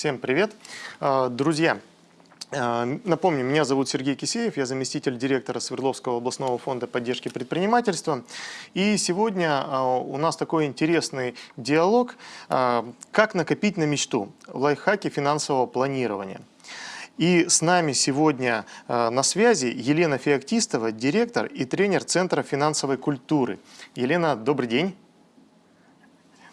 Всем привет. А, друзья, а, Напомню, меня зовут Сергей Кисеев, я заместитель директора Свердловского областного фонда поддержки предпринимательства. И сегодня а, у нас такой интересный диалог «Как накопить на мечту? Лайфхаки финансового планирования». И с нами сегодня на связи Елена Феоктистова, директор и тренер Центра финансовой культуры. Елена, добрый день.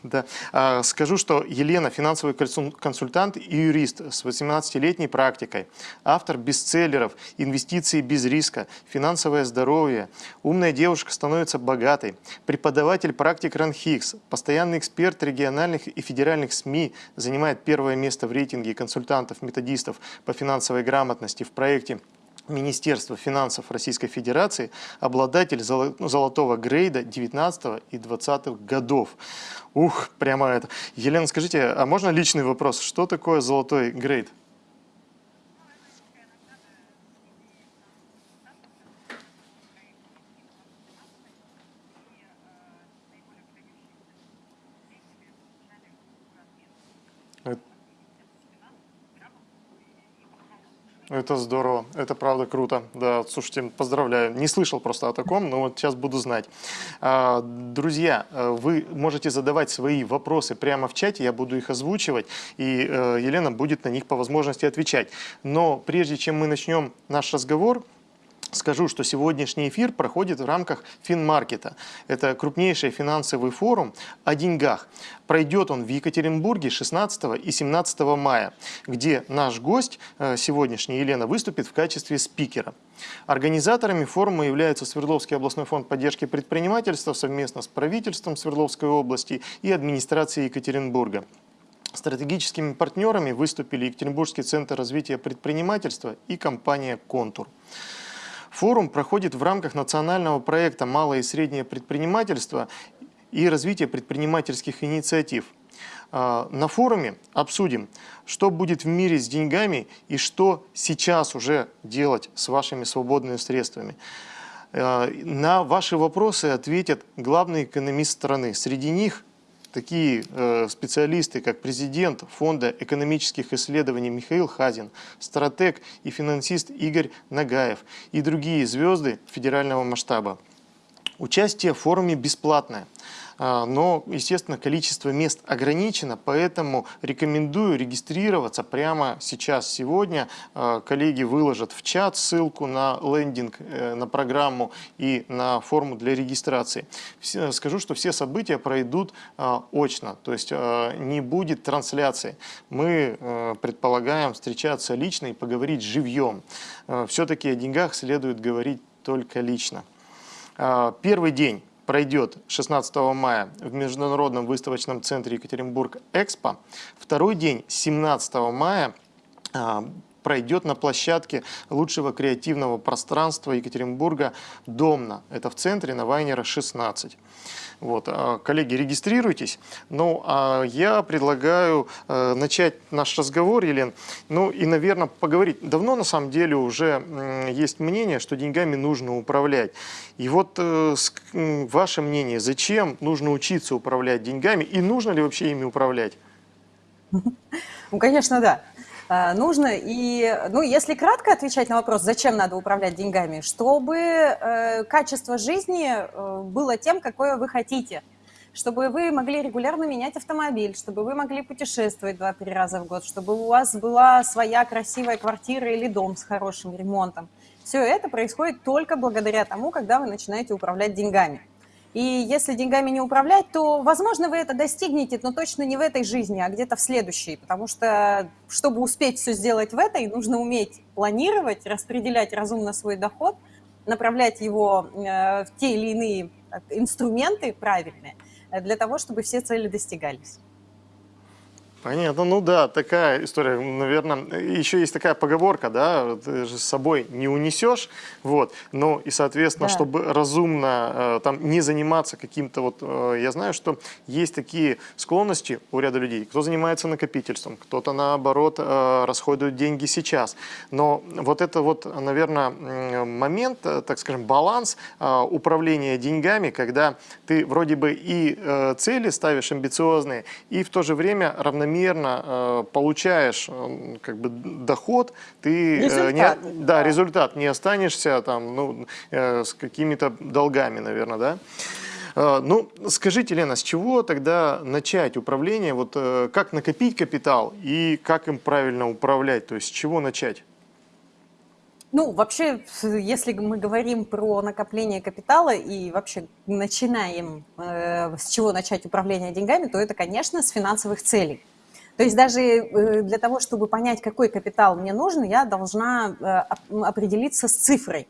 Да. А, скажу, что Елена – финансовый консультант и юрист с 18-летней практикой, автор бестселлеров «Инвестиции без риска», «Финансовое здоровье», «Умная девушка становится богатой», преподаватель практик РАНХИКС, постоянный эксперт региональных и федеральных СМИ, занимает первое место в рейтинге консультантов-методистов по финансовой грамотности в проекте Министерства финансов Российской Федерации, обладатель золотого грейда 19 и 20 годов. Ух, прямо это. Елена, скажите, а можно личный вопрос? Что такое золотой грейд? Это здорово, это правда круто. Да, слушайте, поздравляю. Не слышал просто о таком, но вот сейчас буду знать. А, друзья, э, вы можете задавать свои вопросы прямо в чате, я буду их озвучивать, и э, Елена будет на них по возможности отвечать. Но прежде чем мы начнем наш разговор, Скажу, что сегодняшний эфир проходит в рамках Финмаркета. Это крупнейший финансовый форум о деньгах. Пройдет он в Екатеринбурге 16 и 17 мая, где наш гость э, сегодняшний, Елена, выступит в качестве спикера. Организаторами форума являются Свердловский областной фонд поддержки предпринимательства совместно с правительством Свердловской области и администрацией Екатеринбурга. Стратегическими партнерами выступили Екатеринбургский центр развития предпринимательства и компания «Контур». Форум проходит в рамках национального проекта «Малое и среднее предпринимательство» и развитие предпринимательских инициатив. А, на форуме обсудим, что будет в мире с деньгами и что сейчас уже делать с вашими свободными средствами. А, на ваши вопросы ответят главный экономист страны. Среди них такие э, специалисты, как президент Фонда экономических исследований Михаил Хазин, стратег и финансист Игорь Нагаев и другие звезды федерального масштаба. Участие в форуме бесплатное. А, но, естественно, количество мест ограничено, поэтому рекомендую регистрироваться прямо сейчас, сегодня. А, коллеги выложат в чат ссылку на лендинг, э, на программу и на форму для регистрации. Скажу, что все события пройдут а, очно, то есть не будет трансляции. Мы э, предполагаем встречаться лично и поговорить живьем. Все-таки о деньгах следует говорить только лично. Первый день пройдет 16 мая в Международном выставочном центре Екатеринбург Экспо. Второй день 17 мая а, пройдет на площадке лучшего креативного пространства Екатеринбурга «Домна». Это в центре на Вайнера 16. Вот, а, коллеги, регистрируйтесь. Ну, а я предлагаю э, начать наш разговор, Елен. Ну и, наверное, поговорить. Давно, на самом деле, уже есть мнение, что деньгами нужно управлять. И вот э, ваше мнение, зачем нужно учиться управлять деньгами и нужно ли вообще ими управлять? Ну, конечно, да. А, нужно. И, ну, если кратко отвечать на вопрос, зачем надо управлять деньгами, чтобы э, качество жизни э, было тем, какое вы хотите. Чтобы вы могли регулярно менять автомобиль, чтобы вы могли путешествовать 2-3 раза в год, чтобы у вас была своя красивая квартира или дом с хорошим ремонтом. Все это происходит только благодаря тому, когда вы начинаете управлять деньгами. И если деньгами не управлять, то, возможно, вы это достигнете, но точно не в этой жизни, а где-то в следующей. Потому что, чтобы успеть все сделать в этой, нужно уметь планировать, распределять разумно свой доход, направлять его э, в те или иные э, инструменты правильные, э, для того, чтобы все цели достигались. Понятно, ну да, такая история, наверное, еще есть такая поговорка, да, ты же с собой не унесешь, вот, ну и, соответственно, да. чтобы разумно э, там не заниматься каким-то вот, э, я знаю, что есть такие склонности у ряда людей, кто занимается накопительством, кто-то наоборот э, расходует деньги сейчас, но вот это вот, наверное, момент, так скажем, баланс управления деньгами, когда ты вроде бы и цели ставишь амбициозные, и в то же время равномерно примерно э, получаешь э, как бы доход, ты результат, не, да, результат, не останешься там ну, с какими-то долгами, наверное, да? Ну, скажите, Лена, с чего тогда начать управление? Вот как накопить капитал и как им правильно управлять? То есть с чего начать? Ну, вообще, если мы говорим про накопление капитала и вообще начинаем э, с чего начать управление деньгами, то это, конечно, с финансовых целей. То есть даже э, для того, чтобы понять, какой капитал мне нужен, я должна э, определиться с цифрой.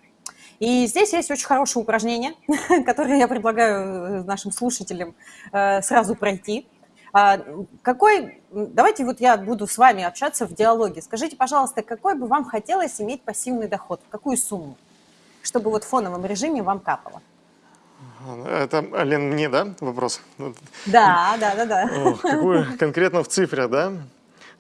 И здесь есть очень хорошее упражнение, которое я предлагаю э, нашим слушателям сразу пройти. А, какой, давайте вот я буду с вами общаться в диалоге. Скажите, пожалуйста, какой бы вам хотелось иметь пассивный доход? Какую сумму? Чтобы вот в фоновом режиме вам капало. Это, Лен, мне, да, вопрос? Да, да, да, да. Какую конкретно в цифрах, да?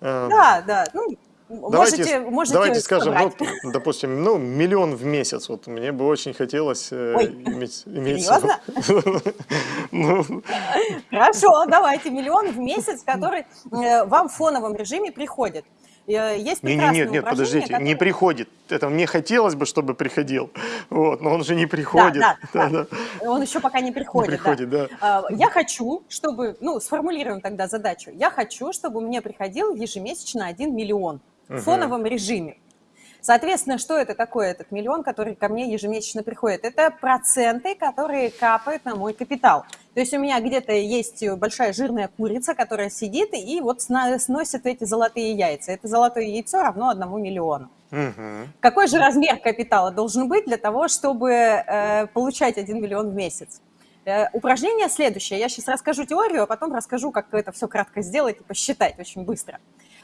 Да, да. Ну, Давайте, можете, можете давайте скажем, ну, допустим, ну, миллион в месяц. Вот мне бы очень хотелось э, Ой, иметь... иметь серьезно? ну. Хорошо, давайте, миллион в месяц, который э, вам в фоновом режиме приходит. Э, есть нет, нет, нет, нет, подождите, который... не приходит. Это мне хотелось бы, чтобы приходил, вот, но он же не приходит. Да, да, да. да. Он еще пока не приходит. Не приходит, да. да. Я хочу, чтобы, ну, сформулируем тогда задачу. Я хочу, чтобы мне приходил ежемесячно 1 миллион в фоновом режиме. Соответственно, что это такое, этот миллион, который ко мне ежемесячно приходит? Это проценты, которые капают на мой капитал. То есть у меня где-то есть большая жирная курица, которая сидит и вот сносит эти золотые яйца. Это золотое яйцо равно одному миллиону. Угу. Какой же размер капитала должен быть для того, чтобы э, получать 1 миллион в месяц? Э, упражнение следующее. Я сейчас расскажу теорию, а потом расскажу, как это все кратко сделать и посчитать очень быстро.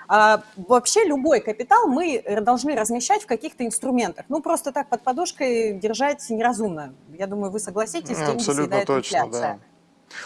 Вообще любой капитал мы должны размещать в каких-то инструментах. Ну, просто так под подушкой держать неразумно. Я думаю, вы согласитесь, деньги Абсолютно точно, инфляция. да.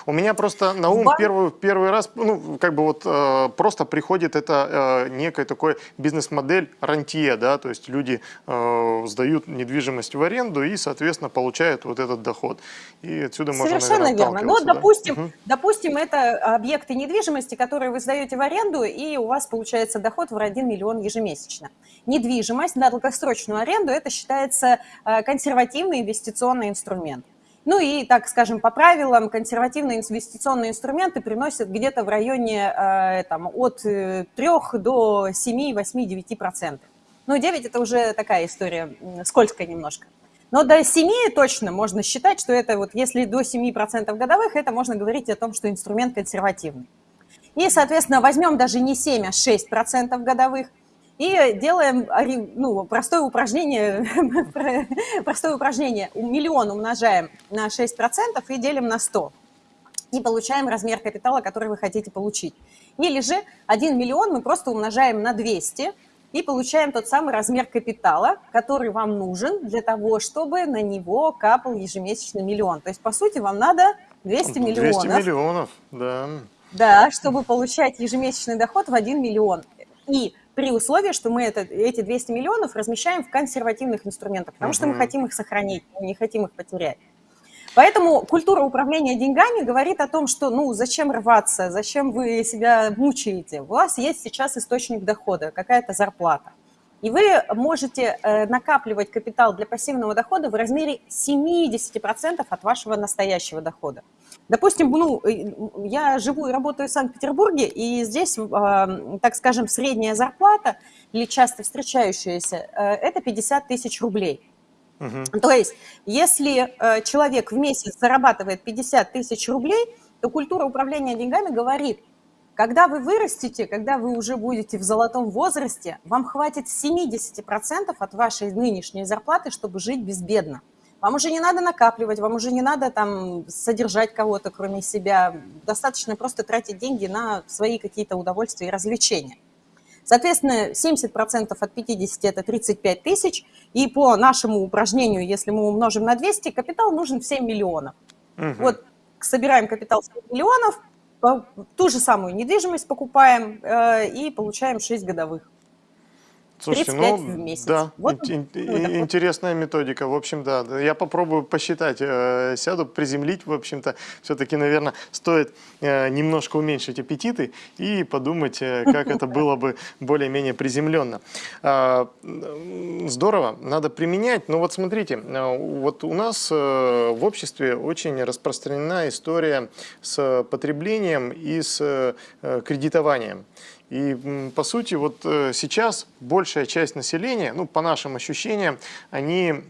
У меня просто на ум первый, первый раз, ну, как бы вот э, просто приходит это э, некая такой бизнес-модель рантье, да, то есть люди э, сдают недвижимость в аренду и, соответственно, получают вот этот доход. И отсюда можно, Совершенно наверное, верно. Ну, да? допустим, угу. допустим, это объекты недвижимости, которые вы сдаете в аренду, и у вас получается доход в 1 миллион ежемесячно. Недвижимость на долгосрочную аренду, это считается э, консервативный инвестиционный инструмент. Ну и, так скажем, по правилам, консервативные инвестиционные инструменты приносят где-то в районе э, там, от 3 э, до 7, 8, 9 процентов. Ну, 9 – это уже такая история скользкая немножко. Но до 7 точно можно считать, что это вот если до 7% годовых, это можно говорить о том, что инструмент консервативный. И, соответственно, возьмем даже не 7, а 6% годовых – и делаем ну, простое упражнение, простое упражнение. Миллион умножаем на 6% и делим на 100. И получаем размер капитала, который вы хотите получить. Или же 1 миллион мы просто умножаем на 200 и получаем тот самый размер капитала, который вам нужен для того, чтобы на него капал ежемесячно миллион. То есть, по сути, вам надо 200 миллионов. 200 миллионов, да. Да, чтобы получать ежемесячный доход в 1 миллион. И при условии, что мы это, эти 200 миллионов размещаем в консервативных инструментах, потому угу. что мы хотим их сохранить, мы не хотим их потерять. Поэтому культура управления деньгами говорит о том, что ну зачем рваться, зачем вы себя мучаете. У вас есть сейчас источник дохода, какая-то зарплата. И вы можете э, накапливать капитал для пассивного дохода в размере 70% от вашего настоящего дохода. Допустим, ну, э, я живу и работаю в Санкт-Петербурге, и здесь, так скажем, средняя зарплата или часто встречающаяся, э, это 50 тысяч рублей. Угу. То есть, если человек в месяц зарабатывает 50 тысяч рублей, то культура управления деньгами говорит, когда вы вырастете, когда вы уже будете в золотом возрасте, вам хватит 70% от вашей нынешней зарплаты, чтобы жить безбедно. Вам уже не надо накапливать, вам уже не надо там содержать кого-то, кроме себя. Достаточно просто тратить деньги на свои какие-то удовольствия и развлечения. Соответственно, 70% от 50 – это 35 тысяч. И по нашему упражнению, если мы умножим на 200, капитал нужен в 7 миллионов. Угу. Вот собираем капитал 7 миллионов, ту же самую недвижимость покупаем э, и получаем 6 годовых. Слушайте, 35 ну, в месяц. да, Вот ин- ин- интересная методика. В общем, да, я попробую посчитать, э, сяду, приземлить, в общем-то, все-таки, наверное, стоит э, немножко уменьшить аппетиты и подумать, э, как это было бы более-менее приземленно. А, м, Здорово, надо применять. Но вот смотрите, э, вот у нас э, в обществе очень распространена история с потреблением и с э, кредитованием. И по сути вот э, сейчас большая часть населения, ну по нашим ощущениям, они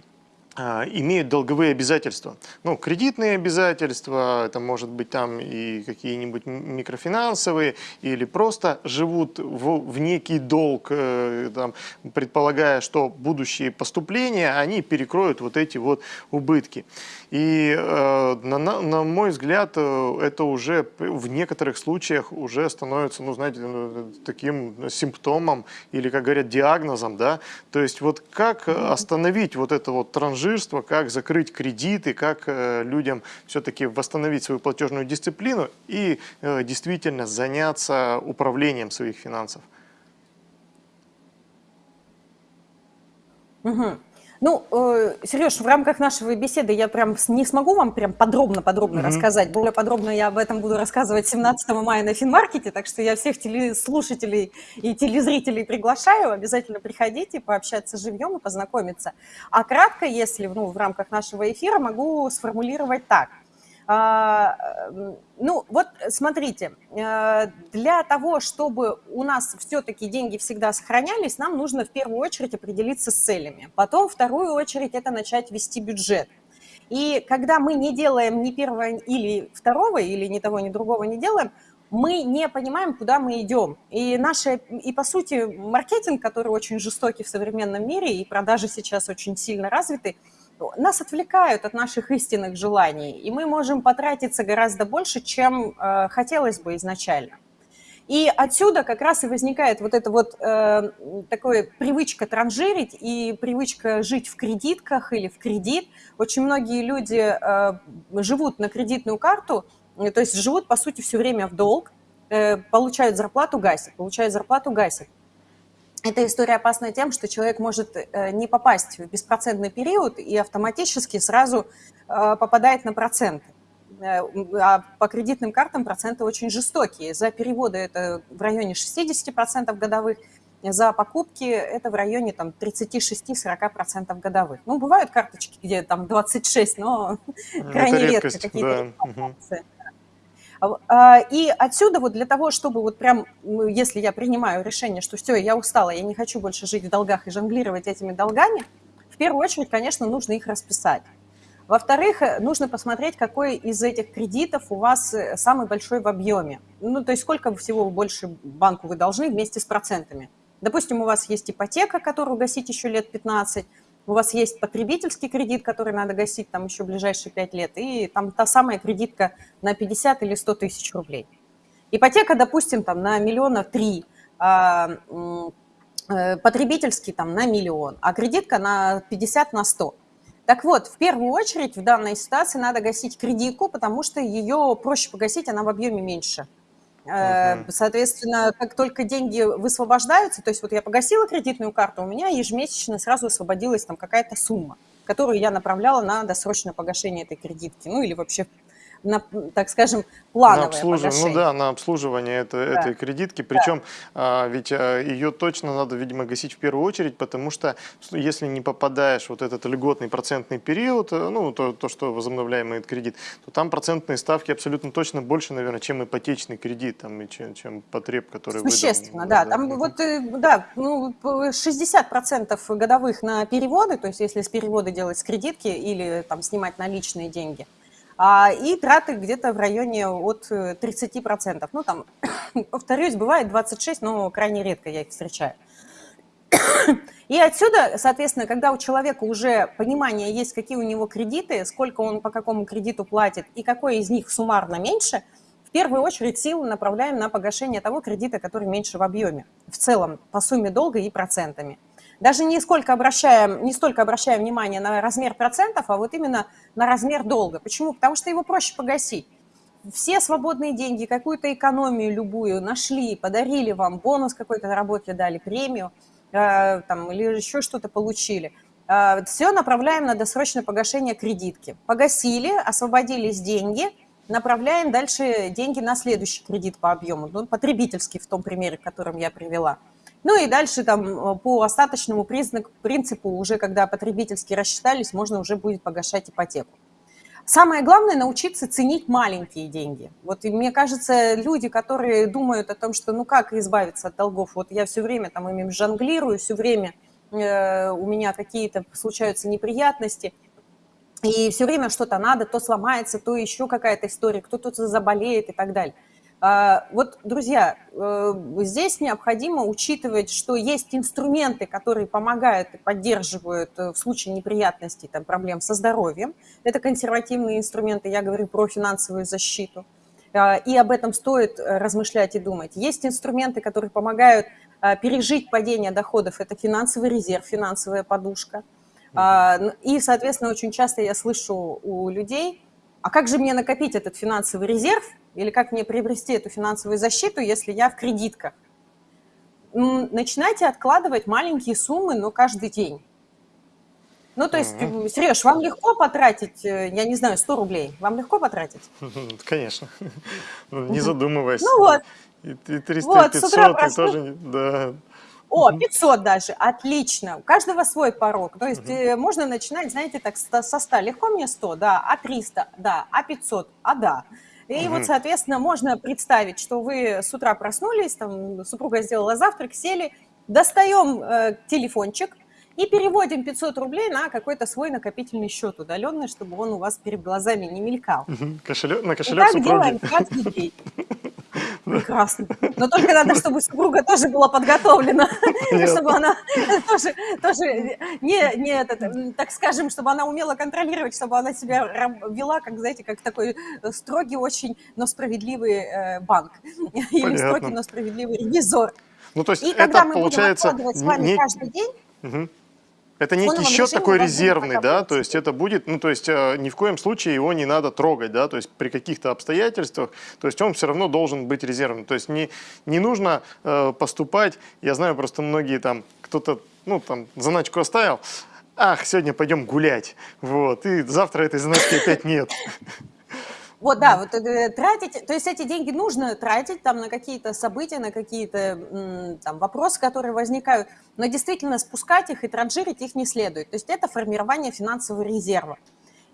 имеют долговые обязательства. Ну, кредитные обязательства, это может быть там и какие-нибудь микрофинансовые, или просто живут в, в некий долг, э, там, предполагая, что будущие поступления, они перекроют вот эти вот убытки. И э, на, на- на мой взгляд, э, это уже в некоторых случаях уже становится, ну, знаете, ну, таким симптомом или, как говорят, диагнозом, да. То есть вот как остановить вот это вот транжирство, как закрыть кредиты, как э, людям все-таки восстановить свою платежную дисциплину и э, действительно заняться управлением своих финансов. Мгм. Ну, э, Сереж, в рамках нашей беседы я прям не смогу вам прям подробно-подробно Мгм. рассказать. Более подробно я об этом буду рассказывать 17 мая на Финмаркете, так что я всех телеслушателей и телезрителей приглашаю. Обязательно приходите, пообщаться живьем и познакомиться. А кратко, если ну, в рамках нашего эфира, могу сформулировать так. А, Ну, вот смотрите, э, для того, чтобы у нас все-таки деньги всегда сохранялись, нам нужно в первую очередь определиться с целями. Потом, вторую очередь, это начать вести бюджет. И когда мы не делаем ни первого или второго, или ни того, ни другого не делаем, мы не понимаем, куда мы идем. И, наши, и по сути, маркетинг, который очень жестокий в современном мире, и продажи сейчас очень сильно развиты, нас отвлекают от наших истинных желаний, и мы можем потратиться гораздо больше, чем э, хотелось бы изначально. И отсюда как раз и возникает вот эта вот э, такая привычка транжирить и привычка жить в кредитках или в кредит. Очень многие люди э, живут на кредитную карту, то есть живут, по сути, все время в долг, э, получают зарплату, гасят, получают зарплату, гасят. Эта история опасна тем, что человек может э, не попасть в беспроцентный период и автоматически сразу э, попадает на проценты. Э, А по кредитным картам проценты очень жестокие. За переводы это в районе 60% годовых, за покупки это в районе там, 36-40% годовых. Ну, бывают карточки, где там 26, но крайне Это редко какие-то да. Мгм. Информации. А, И отсюда вот для того, чтобы вот прям, ну, если я принимаю решение, что все, я устала, я не хочу больше жить в долгах и жонглировать этими долгами, в первую очередь, конечно, нужно их расписать. Во-вторых, э, нужно посмотреть, какой из этих кредитов у вас э, самый большой в объеме. Ну, то есть сколько всего больше банку вы должны вместе с процентами. Допустим, у вас есть ипотека, которую гасить еще лет 15, у вас есть потребительский кредит, который надо гасить там еще ближайшие 5 лет, и там та самая кредитка на 50 или 100 тысяч рублей. Ипотека, допустим, там на миллиона три, а, э, потребительский там на миллион, а кредитка на 50 на 100. Так вот, в первую очередь в данной ситуации надо гасить кредитку, потому что ее проще погасить, она в объеме меньше. Э. Соответственно, как только деньги высвобождаются, то есть вот я погасила кредитную карту, у меня ежемесячно сразу освободилась там какая-то сумма, которую я направляла на досрочное погашение этой кредитки, ну или вообще на, так скажем, На плановое обслуживание, ну да, на обслуживание это- этой кредитки. Причем а, ведь а, ее точно надо, видимо, гасить в первую очередь, потому что если не попадаешь вот этот льготный процентный период, э, ну то, то, что возобновляемый кредит, то там процентные ставки абсолютно точно больше, наверное, чем ипотечный кредит, там, и чем, чем потреб, который выдан. Существенно, да. Там Мгм. вот, э, да, ну, п- 60% годовых на переводы, то есть если с переводы делать с кредитки или там снимать наличные деньги, и траты где-то в районе от э, 30%. Ну, там, повторюсь, бывает 26, но крайне редко я их встречаю. И отсюда, соответственно, когда у человека уже понимание есть, какие у него кредиты, сколько он по какому кредиту платит и какой из них суммарно меньше, в первую очередь силы направляем на погашение того кредита, который меньше в объеме, в целом, по сумме долга и процентами. Даже не, сколько обращаем, не столько обращаем внимание на размер процентов, а вот именно на размер долга. Почему? Потому что его проще погасить. Все свободные деньги, какую-то экономию любую нашли, подарили вам, бонус какой-то на работе дали, премию. э, там, или еще что-то получили. Э, все направляем на досрочное погашение кредитки. Погасили, освободились деньги, направляем дальше деньги на следующий кредит по объему, ну, потребительский в том примере, которым я привела. Ну и дальше там по остаточному признаку, принципу, уже когда потребительские рассчитались, можно уже будет погашать ипотеку. Самое главное – научиться ценить маленькие деньги. Вот и мне кажется, люди, которые думают о том, что ну как избавиться от долгов, вот я все время там ими жонглирую, все время э, у меня какие-то случаются неприятности, и все время что-то надо, то сломается, то еще какая-то история, кто-то заболеет и так далее. А, вот, друзья, э, здесь необходимо учитывать, что есть инструменты, которые помогают и поддерживают э, в случае неприятностей, там, проблем со здоровьем. Это консервативные инструменты, я говорю про финансовую защиту. А, и об этом стоит э, размышлять и думать. Есть инструменты, которые помогают пережить падение доходов. Это финансовый резерв, финансовая подушка. А, и, соответственно, очень часто я слышу у людей, а как же мне накопить этот финансовый резерв – или как мне приобрести эту финансовую защиту, если я в кредитках? Начинайте откладывать маленькие суммы, но каждый день. Ну, то есть, mm-hmm. Сереж, вам легко потратить, э, я не знаю, 100 рублей? Вам легко потратить? Конечно. Ну, не задумываясь. Ну вот. И 300, вот, 500, и тоже... Да. О, 500 даже, отлично. У каждого свой порог. То есть угу. можно начинать, знаете, так со 100. Легко мне 100, да, а 300, да, а 500, а да. И угу. вот, соответственно, можно представить, что вы с утра проснулись, там супруга сделала завтрак, сели, достаем э, телефончик и переводим 500 рублей на какой-то свой накопительный счет удаленный, чтобы он у вас перед глазами не мелькал. Угу. Кошелек, на кошелек и так супруги. делаем каждый день. Прекрасно. Но только надо, чтобы супруга тоже была подготовлена, чтобы она тоже, тоже не, не этот, так скажем, чтобы она умела контролировать, чтобы она себя вела, как, знаете, как такой строгий очень, но справедливый э, банк. Или строгий, но справедливый ревизор. Ну, то есть И это, когда мы получается, будем с вами не... каждый день, угу. Это некий счет такой резервный, да, то есть это будет, ну то есть э, ни в коем случае его не надо трогать, да, то есть при каких-то обстоятельствах, то есть он все равно должен быть резервным, то есть не, не нужно э, поступать, я знаю просто многие там, кто-то, ну там заначку оставил, ах, сегодня пойдем гулять, вот, и завтра этой заначки опять нет. Вот, да, вот э, тратить, то есть эти деньги нужно тратить там на какие-то события, на какие-то там вопросы, которые возникают, но действительно спускать их и транжирить их не следует. То есть это формирование финансового резерва.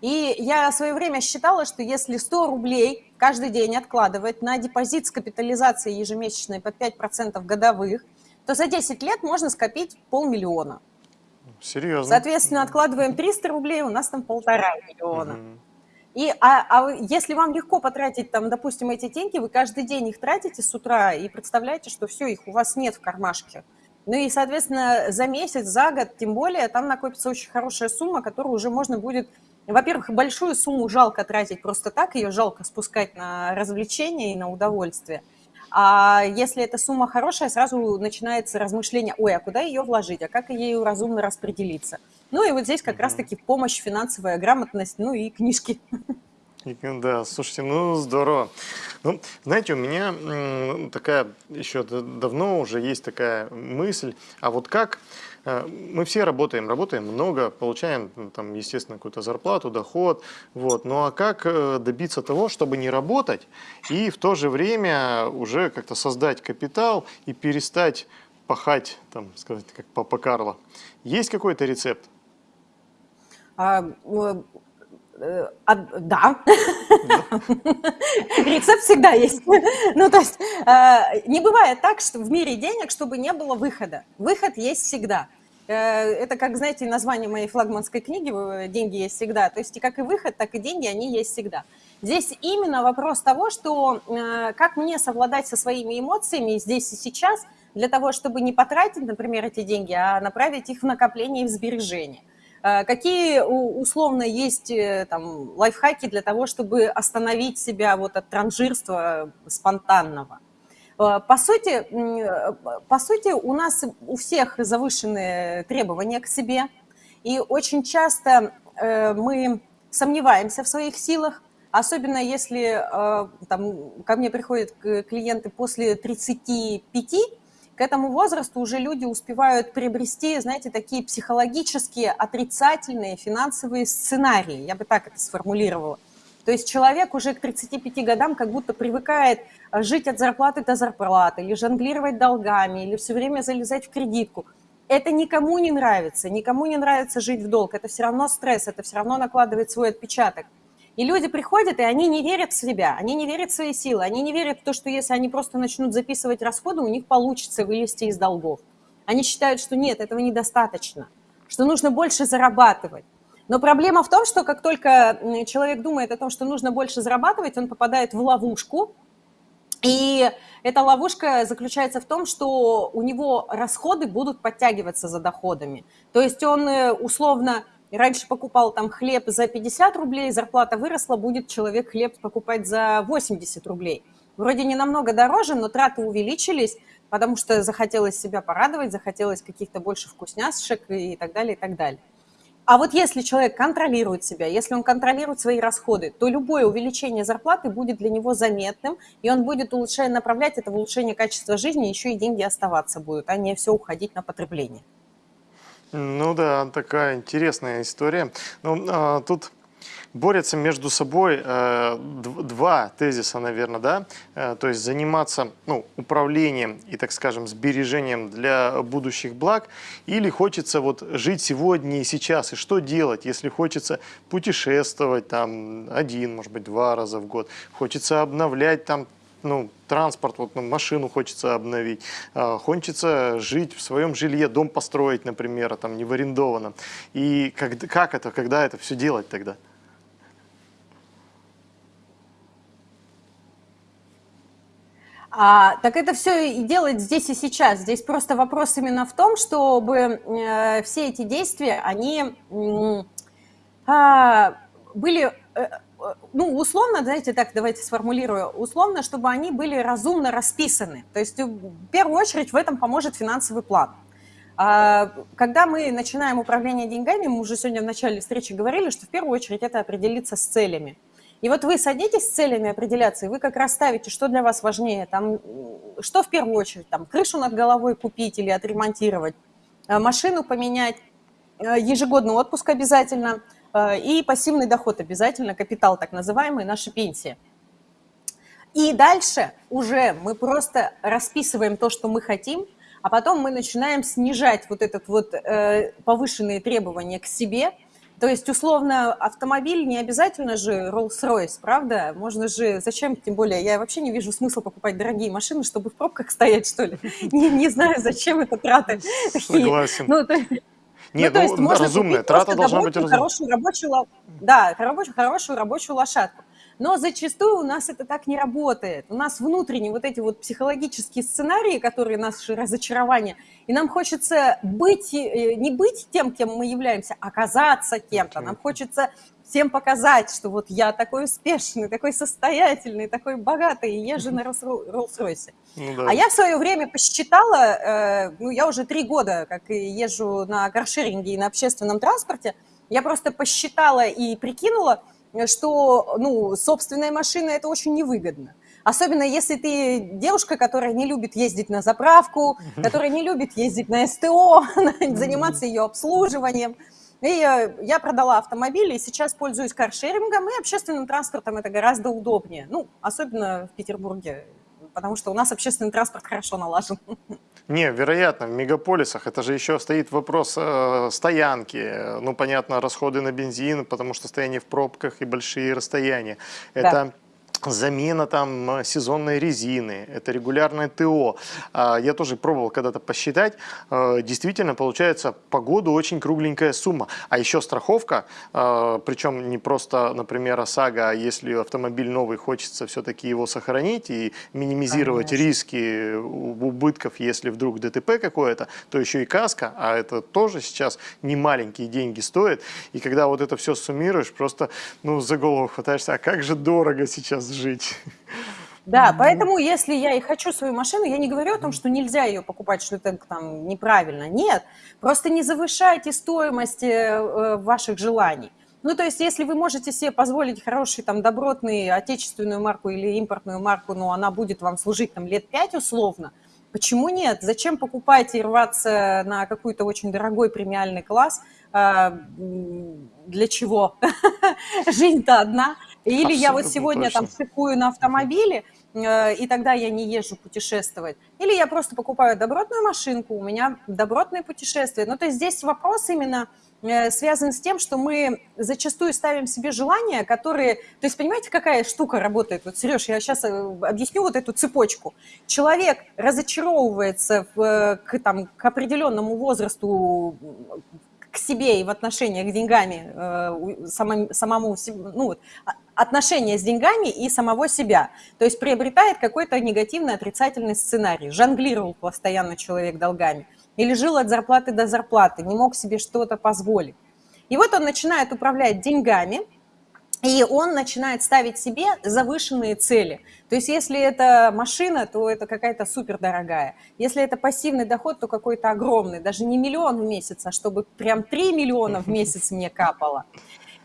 И я в свое время считала, что если 100 рублей каждый день откладывать на депозит с капитализацией ежемесячной под 5% годовых, то за 10 лет можно скопить полмиллиона. Серьезно? Соответственно, откладываем 300 рублей, у нас там полтора миллиона. Угу. И, а, а если вам легко потратить, там, допустим, эти деньги, вы каждый день их тратите с утра и представляете, что все, их у вас нет в кармашке. Ну и, соответственно, за месяц, за год, тем более, там накопится очень хорошая сумма, которую уже можно будет... Во-первых, большую сумму жалко тратить просто так, ее жалко спускать на развлечения и на удовольствие. А если эта сумма хорошая, сразу начинается размышление, ой, а куда ее вложить, а как ею разумно распределиться. Ну и вот здесь как раз-таки помощь, финансовая грамотность, ну и книжки. Да, слушайте, ну здорово. Ну, знаете, у меня такая еще давно уже есть такая мысль, а вот как э, мы все работаем, работаем много, получаем там, естественно, какую-то зарплату, доход, вот. Ну а как э, добиться того, чтобы не работать и в то же время уже как-то создать капитал и перестать пахать, там, сказать, как папа Карло? Есть какой-то рецепт? А, а, да, рецепт всегда есть. Ну, то есть э, не бывает так, что в мире денег, чтобы не было выхода. Выход есть всегда. Э, это, как, знаете, название моей флагманской книги «Деньги есть всегда». То есть и как и выход, так и деньги, они есть всегда. Здесь именно вопрос того, что как мне совладать со своими эмоциями здесь и сейчас, для того, чтобы не потратить, например, эти деньги, а направить их в накопление и в сбережение. Э, какие условно есть э, там, лайфхаки для того, чтобы остановить себя вот от транжирства спонтанного? Э, по сути, по сути, у нас у всех завышенные требования к себе, и очень часто мы сомневаемся в своих силах, особенно если там, ко мне приходят клиенты после 35, к этому возрасту уже люди успевают приобрести, знаете, такие психологические отрицательные финансовые сценарии, я бы так это сформулировала. То есть человек уже к 35 годам как будто привыкает э, жить от зарплаты до зарплаты, или жонглировать долгами, или все время залезать в кредитку. Это никому не нравится, никому не нравится жить в долг, это все равно стресс, это все равно накладывает свой отпечаток. И люди приходят, и они не верят в себя, они не верят в свои силы, они не верят в то, что если они просто начнут записывать расходы, у них получится вылезти из долгов. Они считают, что нет, этого недостаточно, что нужно больше зарабатывать. Но проблема в том, что как только человек думает о том, что нужно больше зарабатывать, он попадает в ловушку, и эта ловушка заключается в том, что у него расходы будут подтягиваться за доходами. То есть он э, условно раньше покупал там хлеб за 50 рублей, зарплата выросла, будет человек хлеб покупать за 80 рублей. Вроде не намного дороже, но траты увеличились, потому что захотелось себя порадовать, захотелось каких-то больше вкусняшек и так далее, и так далее. А вот если человек контролирует себя, если он контролирует свои расходы, то любое увеличение зарплаты будет для него заметным, и он будет улучшая, направлять это в улучшение качества жизни, еще и деньги оставаться будут, а не все уходить на потребление. Ну да, такая интересная история. Ну, а, тут борются между собой э, два тезиса, наверное, да, э, то есть заниматься ну, управлением и, так скажем, сбережением для будущих благ, или хочется вот жить сегодня и сейчас, и что делать, если хочется путешествовать там один, может быть, два раза в год, хочется обновлять там ну, транспорт, вот, ну, машину хочется обновить, э, хочется жить в своем жилье, дом построить, например, а там не в арендованном. И как, как это, когда это все делать тогда? А, так это все и делать здесь и сейчас. Здесь просто вопрос именно в том, чтобы э, все эти действия, они э, были, ну, условно, знаете, так давайте сформулирую, условно, чтобы они были разумно расписаны. То есть в первую очередь в этом поможет финансовый план. А, когда мы начинаем управление деньгами, мы уже сегодня в начале встречи говорили, что в первую очередь это определиться с целями. И вот вы садитесь с целями определяться, и вы как раз ставите, что для вас важнее, там, что в первую очередь, там, крышу над головой купить или отремонтировать, э, машину поменять, э, ежегодный отпуск обязательно э, и пассивный доход обязательно, капитал так называемый, наша пенсия. И дальше уже мы просто расписываем то, что мы хотим, а потом мы начинаем снижать вот этот вот э, повышенные требования к себе – то есть, условно, автомобиль не обязательно же Rolls-Royce, правда? Можно же, зачем, тем более, я вообще не вижу смысла покупать дорогие машины, чтобы в пробках стоять, что ли. Не, не знаю, зачем это траты. Согласен. Ну, то, нет, ну, то есть ну, можно разумная, трата должна быть разумная. Хорошую рабочую, да, хорошую, хорошую рабочую лошадку. Но зачастую у нас это так не работает. У нас внутренние вот эти вот психологические сценарии, которые наши разочарования, и нам хочется быть, э, не быть тем, кем мы являемся, а оказаться кем-то. Нам хочется всем показать, что вот я такой успешный, такой состоятельный, такой богатый, и езжу на Роллс-Ройсе. Ну, да. А я в свое время посчитала, э, ну, я уже три года как езжу на каршеринге и на общественном транспорте, я просто посчитала и прикинула, что ну, собственная машина – это очень невыгодно. Особенно если ты девушка, которая не любит ездить на заправку, которая не любит ездить на СТО, заниматься ее обслуживанием. И э, я продала автомобиль, и сейчас пользуюсь каршерингом, и общественным транспортом это гораздо удобнее. Ну, особенно в Петербурге, потому что у нас общественный транспорт хорошо налажен. Не, вероятно, в мегаполисах это же еще стоит вопрос э, стоянки. Ну, понятно, расходы на бензин, потому что стояние в пробках и большие расстояния. Да. Замена там сезонной резины, это регулярное ТО. А, я тоже пробовал когда-то посчитать, э, действительно получается по году очень кругленькая сумма. А еще страховка, э, причем не просто, например, ОСАГО, а если автомобиль новый, хочется все-таки его сохранить и минимизировать Конечно. риски убытков, если вдруг ДТП какое-то, то еще и каска, а это тоже сейчас не маленькие деньги стоит. И когда вот это все суммируешь, просто ну, за голову хватаешься, а как же дорого сейчас жить. Да, поэтому если я и хочу свою машину, я не говорю о том, что нельзя ее покупать, что это там неправильно. Нет, просто не завышайте стоимость э, ваших желаний. Ну, то есть, если вы можете себе позволить хороший, там, добротный отечественную марку или импортную марку, но она будет вам служить там лет пять условно, Почему нет? Зачем покупать и рваться на какой-то очень дорогой премиальный класс? А, для чего? Жизнь-то одна. Или я вот сегодня там шикую на автомобиле, э, и тогда я не езжу путешествовать. Или я просто покупаю добротную машинку, у меня добротные путешествия. Ну, то есть здесь вопрос именно Э, связан с тем, что мы зачастую ставим себе желания, которые... То есть понимаете, какая штука работает? Вот, Сереж, я сейчас э, объясню вот эту цепочку. Человек разочаровывается в, к, там, к определенному возрасту к себе и в отношениях с деньгами, э, самому, самому ну, а, отношения с деньгами и самого себя. То есть приобретает какой-то негативный, отрицательный сценарий. Жонглировал постоянно человек долгами или жил от зарплаты до зарплаты, не мог себе что-то позволить. И вот он начинает управлять деньгами, и он начинает ставить себе завышенные цели. То есть если это машина, то это какая-то супер дорогая. Если это пассивный доход, то какой-то огромный. Даже не миллион в месяц, а чтобы прям 3 миллиона в месяц мне капало.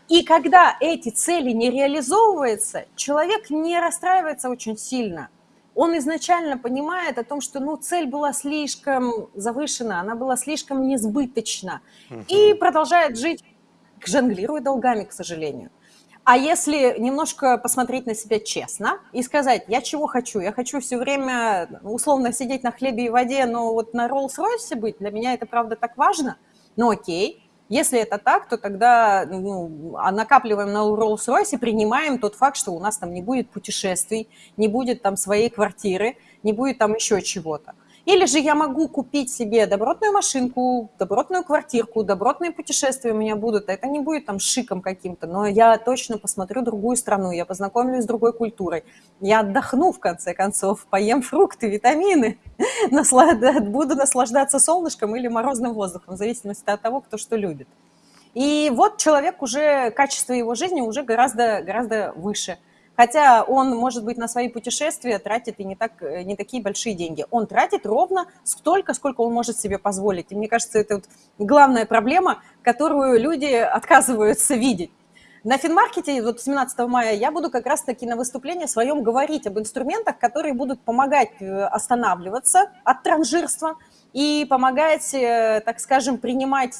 И когда эти цели не реализовываются, человек не расстраивается очень сильно – он изначально понимает о том, что ну, цель была слишком завышена, она была слишком несбыточна, и продолжает жить, жонглируя долгами, к сожалению. А если немножко посмотреть на себя честно и сказать, я чего хочу? Я хочу все время условно сидеть на хлебе и воде, но вот на Роллс-Ройсе быть, для меня это правда так важно, ну окей, если это так, то тогда ну, а накапливаем на Rolls-Royce и принимаем тот факт, что у нас там не будет путешествий, не будет там своей квартиры, не будет там еще чего-то. Или же я могу купить себе добротную машинку, добротную квартирку, добротные путешествия у меня будут. Это не будет там шиком каким-то, но я точно посмотрю другую страну, я познакомлюсь с другой культурой. Я отдохну, в конце концов, поем фрукты, витамины, буду наслаждаться солнышком или морозным воздухом, в зависимости от того, кто что любит. И вот человек уже, качество его жизни уже гораздо, гораздо выше – Хотя он, может быть, на свои путешествия тратит и не, так, э, не такие большие деньги. Он тратит ровно столько, сколько он может себе позволить. И мне кажется, это вот главная проблема, которую люди отказываются видеть. На финмаркете вот 17 мая я буду как раз-таки на выступлении своем говорить об инструментах, которые будут помогать э, останавливаться от транжирства и помогать, э, так скажем, принимать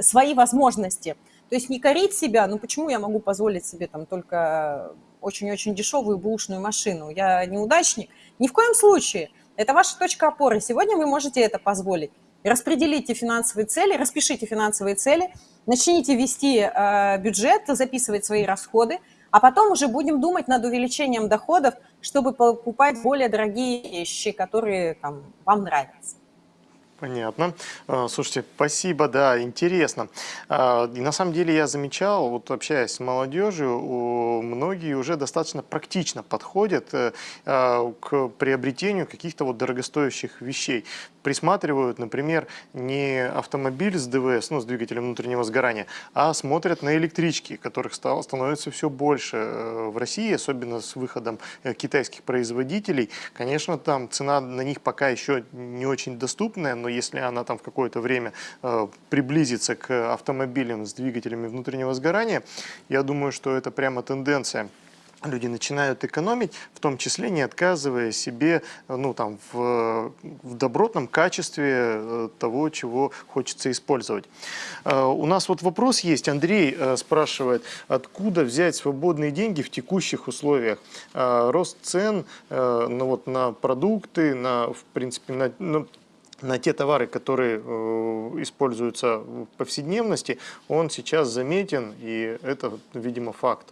свои возможности – то есть не корить себя, ну почему я могу позволить себе там только очень-очень дешевую бушную машину? Я неудачник? Ни в коем случае. Это ваша точка опоры. Сегодня вы можете это позволить. Распределите финансовые цели, распишите финансовые цели, начните вести э, бюджет, записывать свои расходы, а потом уже будем думать над увеличением доходов, чтобы покупать более дорогие вещи, которые там, вам нравятся. Понятно. А, слушайте, спасибо, да, интересно. А, и на самом деле я замечал, вот общаясь с молодежью, многие уже достаточно практично подходят э, а, к приобретению каких-то вот дорогостоящих вещей. Присматривают, например, не автомобиль с ДВС, ну, с двигателем внутреннего сгорания, а смотрят на электрички, которых стало, становится все больше э, в России, особенно с выходом э, китайских производителей. Конечно, там цена на них пока еще не очень доступная, но если она там в какое-то время э, приблизится к автомобилям с двигателями внутреннего сгорания, я думаю, что это прямо тенденция люди начинают экономить, в том числе не отказывая себе ну, там, в, в добротном качестве э, того, чего хочется использовать. Э, у нас вот вопрос есть. Андрей спрашивает, откуда взять свободные деньги в текущих условиях? Рост цен ну, вот, на продукты, на, в принципе, на, на на те товары, которые э, используются в повседневности, он сейчас заметен, и это, видимо, факт.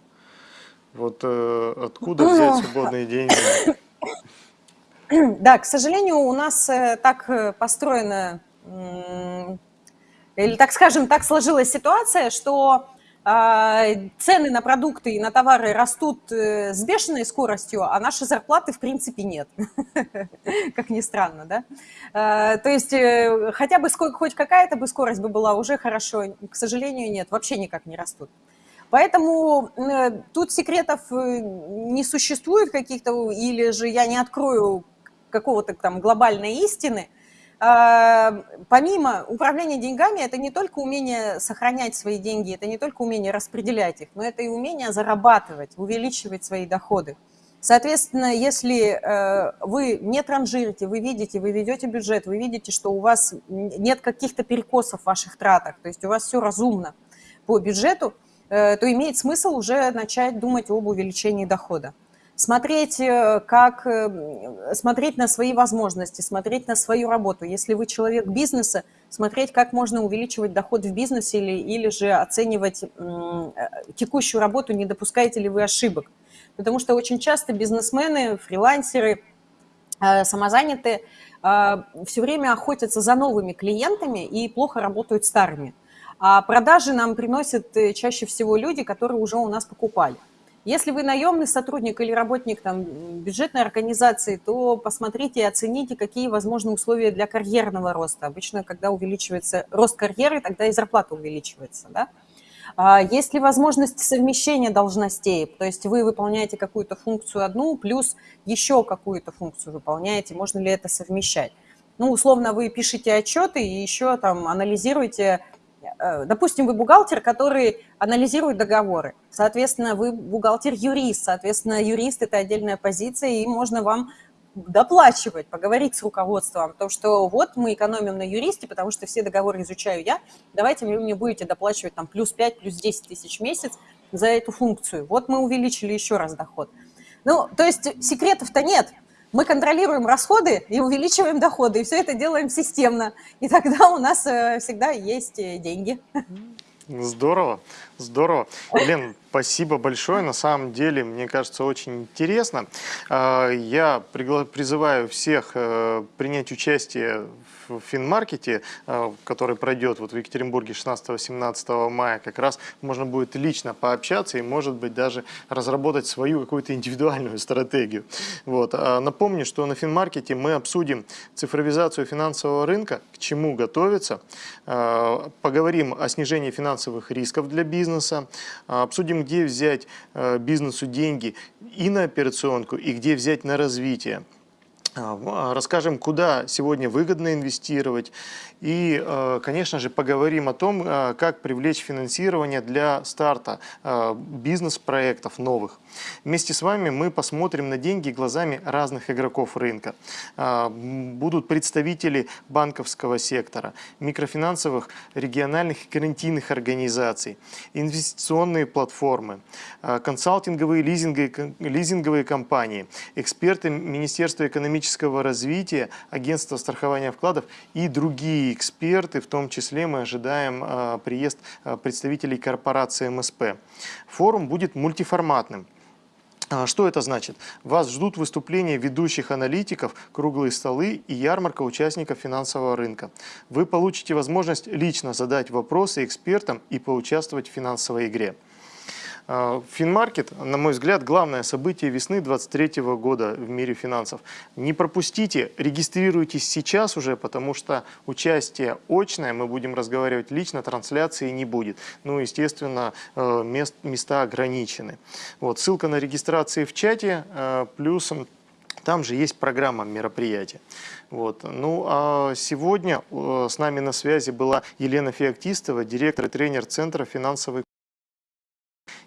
Вот э, откуда взять свободные деньги? Да, к сожалению, у нас э, так построена, или, так скажем, так сложилась ситуация, что цены на продукты и на товары растут э, с бешеной скоростью, а наши зарплаты в принципе нет, как ни странно, да? А, то есть э, хотя бы хоть какая-то бы скорость бы была уже хорошо, к сожалению, нет, вообще никак не растут. Поэтому э, тут секретов не существует каких-то, или же я не открою какого-то там глобальной истины, а, помимо управления деньгами, это не только умение сохранять свои деньги, это не только умение распределять их, но это и умение зарабатывать, увеличивать свои доходы. Соответственно, если э, вы не транжирите, вы видите, вы ведете бюджет, вы видите, что у вас нет каких-то перекосов в ваших тратах, то есть у вас все разумно по бюджету, э, то имеет смысл уже начать думать об увеличении дохода. Смотреть, э, как, э, смотреть на свои возможности, смотреть на свою работу. Если вы человек бизнеса, смотреть, как можно увеличивать доход в бизнесе или, или же оценивать э, текущую работу, не допускаете ли вы ошибок. Потому что очень часто бизнесмены, фрилансеры, самозанятые все время охотятся за новыми клиентами и плохо работают старыми. А продажи нам приносят чаще всего люди, которые уже у нас покупали. Если вы наемный сотрудник или работник там, бюджетной организации, то посмотрите и оцените, какие возможны условия для карьерного роста. Обычно, когда увеличивается рост карьеры, тогда и зарплата увеличивается. Да? А есть ли возможность совмещения должностей? То есть вы выполняете какую-то функцию одну, плюс еще какую-то функцию выполняете. Можно ли это совмещать? Ну, условно, вы пишете отчеты и еще там анализируете Допустим, вы бухгалтер, который анализирует договоры. Соответственно, вы бухгалтер-юрист. Соответственно, юрист – это отдельная позиция, и можно вам доплачивать, поговорить с руководством, то, что вот мы экономим на юристе, потому что все договоры изучаю я, давайте вы мне будете доплачивать там плюс 5, плюс 10 тысяч в месяц за эту функцию. Вот мы увеличили еще раз доход. Ну, то есть секретов-то нет. Мы контролируем расходы и увеличиваем доходы, и все это делаем системно. И тогда у нас э, всегда есть э, деньги. Здорово, здорово. Лен, спасибо большое. На самом деле, мне кажется, очень интересно. А, я призываю всех э, принять участие в финмаркете, э, который пройдет вот в Екатеринбурге 16-17 мая. Как раз можно будет лично пообщаться и, может быть, даже разработать свою какую-то индивидуальную стратегию. Вот. А напомню, что на финмаркете мы обсудим цифровизацию финансового рынка, к чему готовиться, э, поговорим о снижении финансовых рисков для бизнеса, обсудим, где взять э, бизнесу деньги и на операционку, и где взять на развитие. А, расскажем, куда сегодня выгодно инвестировать и, э, конечно же, поговорим о том, э, как привлечь финансирование для старта э, бизнес-проектов новых. Вместе с вами мы посмотрим на деньги глазами разных игроков рынка. Будут представители банковского сектора, микрофинансовых, региональных и гарантийных организаций, инвестиционные платформы, консалтинговые лизинговые, лизинговые компании, эксперты Министерства экономического развития, Агентства страхования вкладов и другие эксперты, в том числе мы ожидаем а, приезд а, представителей корпорации МСП. Форум будет мультиформатным. А, что это значит? Вас ждут выступления ведущих аналитиков, круглые столы и ярмарка участников финансового рынка. Вы получите возможность лично задать вопросы экспертам и поучаствовать в финансовой игре. А, Финмаркет, на мой взгляд, главное событие весны 2023 года в мире финансов. Не пропустите, регистрируйтесь сейчас уже, потому что участие очное, мы будем разговаривать лично, трансляции не будет. Ну, естественно, э, мест, места ограничены. Вот, ссылка на регистрации в чате, э, плюс там же есть программа мероприятия. Вот. Ну, а сегодня э, с нами на связи была Елена Феоктистова, директор и тренер Центра финансовой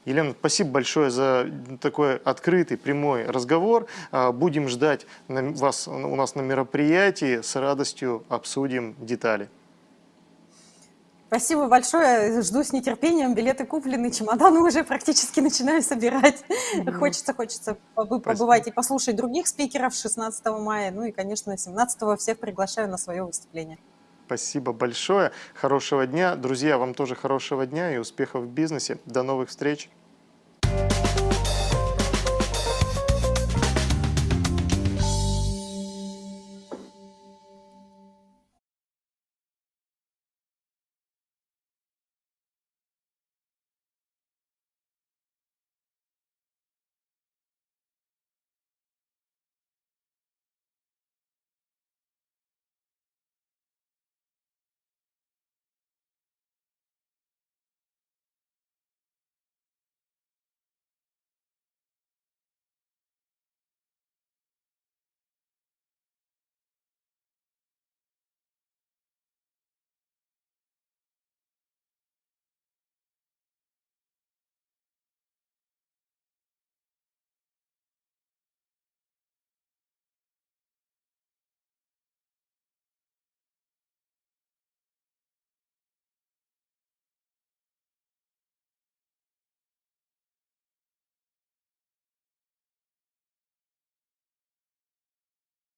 Елена, спасибо большое за такой открытый, прямой разговор. А, будем ждать вас у нас на мероприятии. С радостью обсудим детали. Спасибо большое. Жду с нетерпением. Билеты куплены, чемоданы уже практически начинаю собирать. Mm Хочется, хочется побывать Спасибо. и послушать других спикеров 16 мая. Ну и, конечно, 17 всех приглашаю на свое выступление. Спасибо большое. Хорошего дня. Друзья, вам тоже хорошего дня и успехов в бизнесе. До новых встреч.